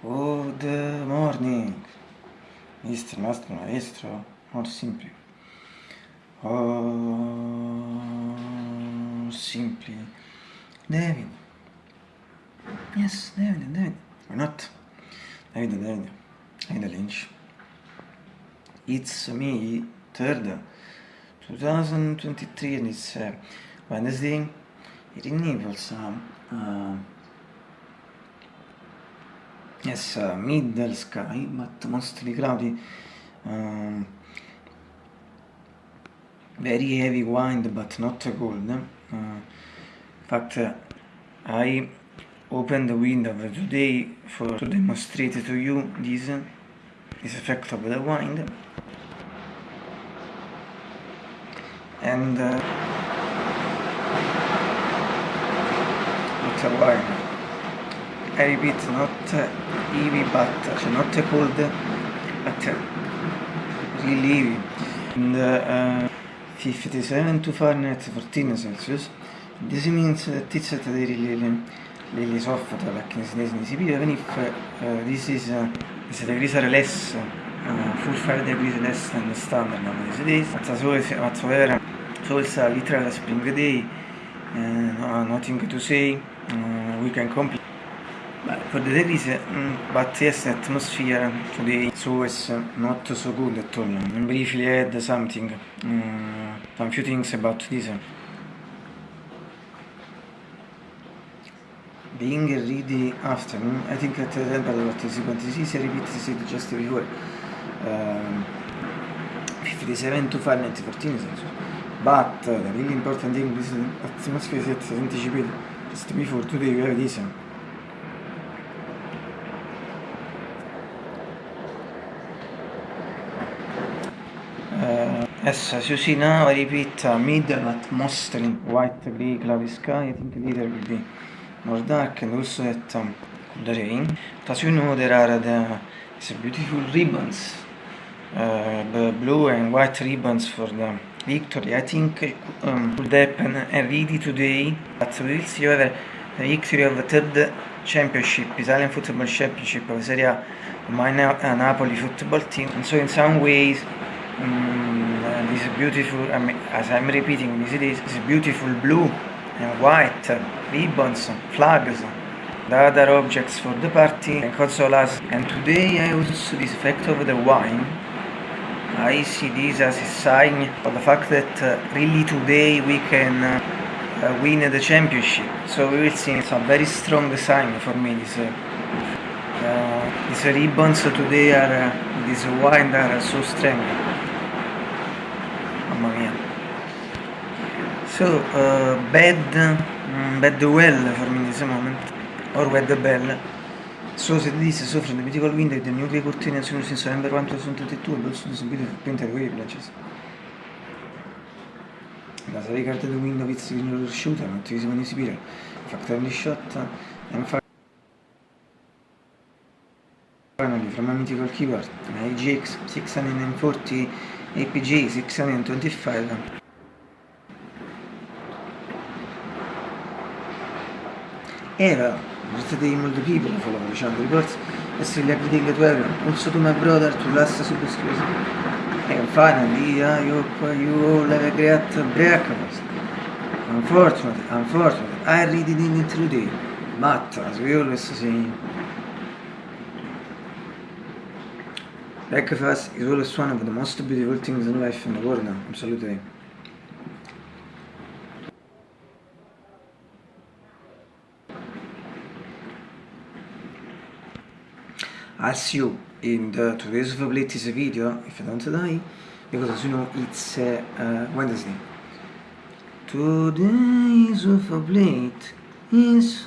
Good morning, Mr. Master Maestro, or simply. Or simply. David. Yes, David, David. Why not? David, David. David Lynch. It's me, third, 2023, and it's uh, Wednesday. It enables um, uh, Yes, middle sky, but mostly cloudy. Um, very heavy wind, but not cold. Uh, in fact, uh, I opened the window today for to demonstrate to you this, this effect of the wind. And uh, it's a wind. I repeat, not heavy but not cold, but really heavy. And uh, 57 to Fahrenheit 14 Celsius. This means that it's at really, really soft, like in Sydney, even if uh, this is, uh, is degrees are less, uh, full 5 degrees less than the standard nowadays days. But so whatsoever, so it's a literal spring day, uh, no, nothing to say, uh, we can complete. The degrees, mm, the atmosphere today so is not so good at all. Briefly add something, um, a few things about this. Being a ready afternoon, I think that uh, but what is what is easy, repeat this just before. Um, 57 to Fahrenheit 14 Celsius. But uh, the really important thing is atmosphere is anticipated just before today we have this. Uh, as you see now, I repeat, uh, middle but mostly white, grey, cloudy sky. I think later will be more dark and also at um, the rain. But as you know, there are the beautiful ribbons, uh, blue and white ribbons for the victory. I think um, could happen already today, but we will see whether the victory of the third championship, Italian football championship of Serie A, my Napoli football team. And so in some ways Mm, this beautiful, I mean, as I'm repeating, this is this beautiful blue and white ribbons, flags, the other objects for the party and consolas. And today I also this effect of the wine. I see this as a sign of the fact that uh, really today we can uh, uh, win the championship. So we will see. It's a very strong sign for me. This, uh, uh, these ribbons today are, uh, this wine are so strong. Mamma mia. So uh, bad um, bad well for me in this moment or bad bell. So se this from the mythical window the new gay cortina sono senso number 1 2022 but also this beautiful painted wavelengths la serie carte the window with the shooter not to use when you factory shot and finally from a mythical keyboard. An AGX 640 APG 625 Eva, yesterday multiple people follow the channel reports yesterday everything that well also to my brother to last subscription and finally uh, you, you all have a great breakfast unfortunately, unfortunately I read it in today but as we always say Breakfast is always one of the most beautiful things in life in the world, absolutely. I'll see you in the today's of late is a video, if I don't die, because as you know it's uh, uh, Wednesday. Today's of late is